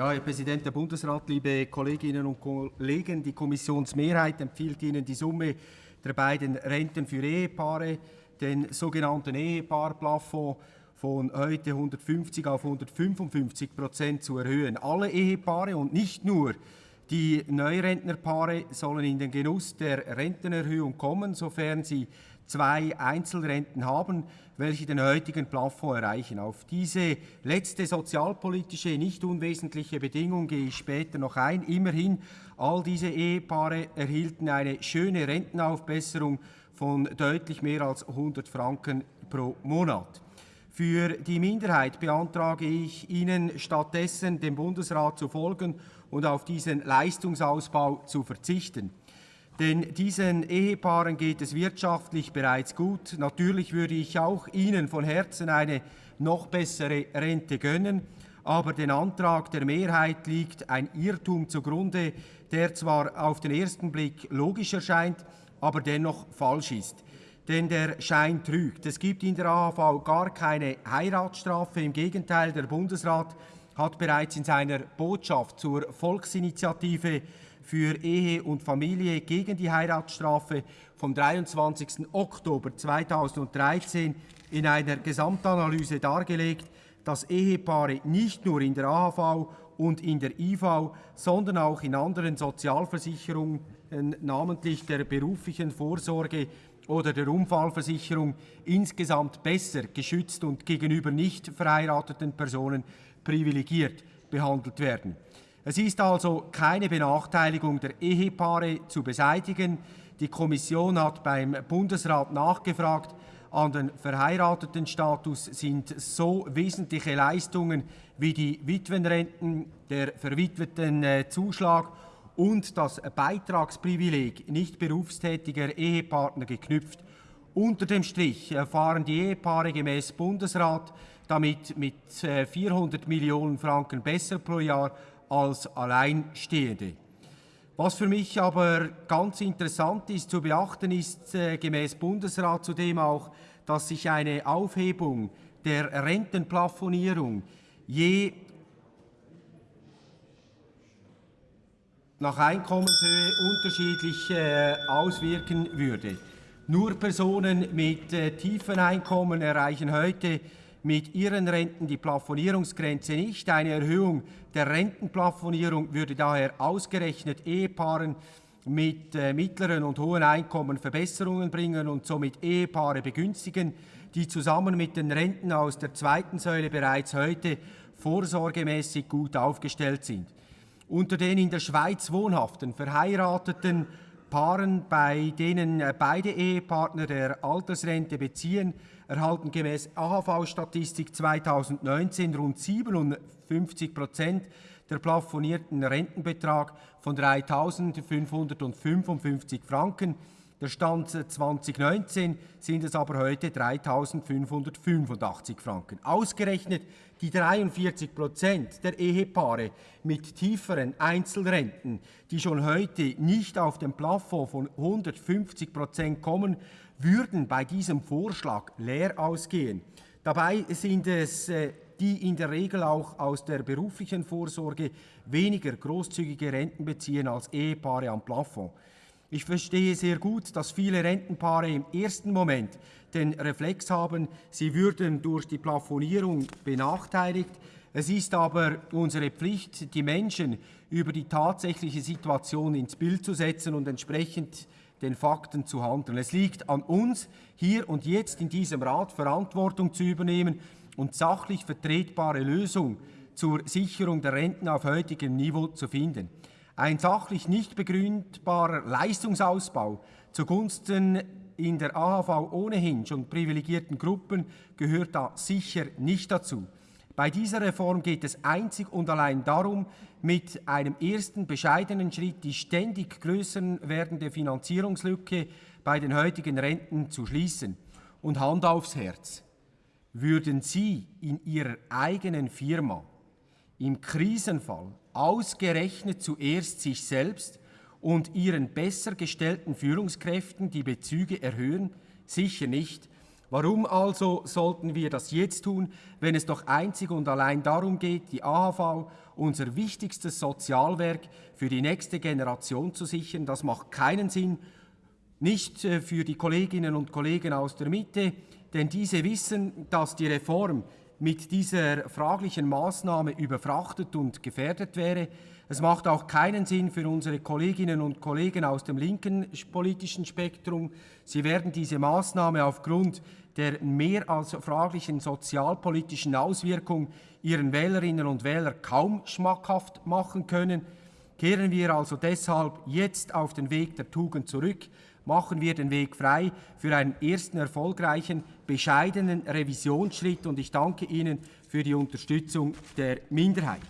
Ja, Herr Präsident der Bundesrat, liebe Kolleginnen und Kollegen, die Kommissionsmehrheit empfiehlt Ihnen die Summe der beiden Renten für Ehepaare, den sogenannten Ehepaarplafond von heute 150 auf 155 Prozent zu erhöhen. Alle Ehepaare und nicht nur die Neurentnerpaare sollen in den Genuss der Rentenerhöhung kommen, sofern sie zwei Einzelrenten haben, welche den heutigen Plafond erreichen. Auf diese letzte sozialpolitische, nicht unwesentliche Bedingung gehe ich später noch ein. Immerhin, all diese Ehepaare erhielten eine schöne Rentenaufbesserung von deutlich mehr als 100 Franken pro Monat. Für die Minderheit beantrage ich Ihnen stattdessen, dem Bundesrat zu folgen und auf diesen Leistungsausbau zu verzichten. Denn diesen Ehepaaren geht es wirtschaftlich bereits gut. Natürlich würde ich auch Ihnen von Herzen eine noch bessere Rente gönnen, aber den Antrag der Mehrheit liegt ein Irrtum zugrunde, der zwar auf den ersten Blick logisch erscheint, aber dennoch falsch ist. Denn der Schein trügt. Es gibt in der AHV gar keine Heiratsstrafe. Im Gegenteil, der Bundesrat hat bereits in seiner Botschaft zur Volksinitiative für Ehe und Familie gegen die Heiratsstrafe vom 23. Oktober 2013 in einer Gesamtanalyse dargelegt, dass Ehepaare nicht nur in der AHV und in der IV, sondern auch in anderen Sozialversicherungen, namentlich der beruflichen Vorsorge oder der Unfallversicherung, insgesamt besser geschützt und gegenüber nicht verheirateten Personen privilegiert behandelt werden. Es ist also keine Benachteiligung der Ehepaare zu beseitigen. Die Kommission hat beim Bundesrat nachgefragt. An den Verheiratetenstatus sind so wesentliche Leistungen wie die Witwenrenten, der verwitweten äh, Zuschlag und das Beitragsprivileg nicht berufstätiger Ehepartner geknüpft. Unter dem Strich erfahren die Ehepaare gemäß Bundesrat damit mit 400 äh, Millionen Franken besser pro Jahr als Alleinstehende. Was für mich aber ganz interessant ist zu beachten, ist äh, gemäß Bundesrat zudem auch, dass sich eine Aufhebung der Rentenplafonierung je nach Einkommenshöhe unterschiedlich äh, auswirken würde. Nur Personen mit äh, tiefen Einkommen erreichen heute mit ihren Renten die Plafonierungsgrenze nicht. Eine Erhöhung der Rentenplafonierung würde daher ausgerechnet Ehepaaren mit äh, mittleren und hohen Einkommen Verbesserungen bringen und somit Ehepaare begünstigen, die zusammen mit den Renten aus der zweiten Säule bereits heute vorsorgemäßig gut aufgestellt sind. Unter den in der Schweiz wohnhaften, verheirateten Paaren, bei denen äh, beide Ehepartner der Altersrente beziehen, erhalten gemäß AHV-Statistik 2019 rund 57 Prozent der plafonierten Rentenbetrag von 3.555 Franken. Der Stand 2019 sind es aber heute 3.585 Franken. Ausgerechnet die 43 Prozent der Ehepaare mit tieferen Einzelrenten, die schon heute nicht auf den Plafond von 150 Prozent kommen, würden bei diesem Vorschlag leer ausgehen. Dabei sind es äh, die in der Regel auch aus der beruflichen Vorsorge weniger großzügige Renten beziehen als Ehepaare am Plafond. Ich verstehe sehr gut, dass viele Rentenpaare im ersten Moment den Reflex haben, sie würden durch die Plafonierung benachteiligt. Es ist aber unsere Pflicht, die Menschen über die tatsächliche Situation ins Bild zu setzen und entsprechend den Fakten zu handeln. Es liegt an uns, hier und jetzt in diesem Rat Verantwortung zu übernehmen und sachlich vertretbare Lösungen zur Sicherung der Renten auf heutigem Niveau zu finden. Ein sachlich nicht begründbarer Leistungsausbau zugunsten in der AHV ohnehin schon privilegierten Gruppen gehört da sicher nicht dazu. Bei dieser Reform geht es einzig und allein darum, mit einem ersten bescheidenen Schritt die ständig größer werdende Finanzierungslücke bei den heutigen Renten zu schließen. Und Hand aufs Herz. Würden Sie in Ihrer eigenen Firma im Krisenfall ausgerechnet zuerst sich selbst und Ihren besser gestellten Führungskräften die Bezüge erhöhen? Sicher nicht. Warum also sollten wir das jetzt tun, wenn es doch einzig und allein darum geht, die AHV, unser wichtigstes Sozialwerk, für die nächste Generation zu sichern? Das macht keinen Sinn, nicht äh, für die Kolleginnen und Kollegen aus der Mitte, denn diese wissen, dass die Reform mit dieser fraglichen Maßnahme überfrachtet und gefährdet wäre. Es macht auch keinen Sinn für unsere Kolleginnen und Kollegen aus dem linken politischen Spektrum. Sie werden diese Maßnahme aufgrund der mehr als fraglichen sozialpolitischen Auswirkung ihren Wählerinnen und Wählern kaum schmackhaft machen können. Kehren wir also deshalb jetzt auf den Weg der Tugend zurück, machen wir den Weg frei für einen ersten erfolgreichen, bescheidenen Revisionsschritt und ich danke Ihnen für die Unterstützung der Minderheit.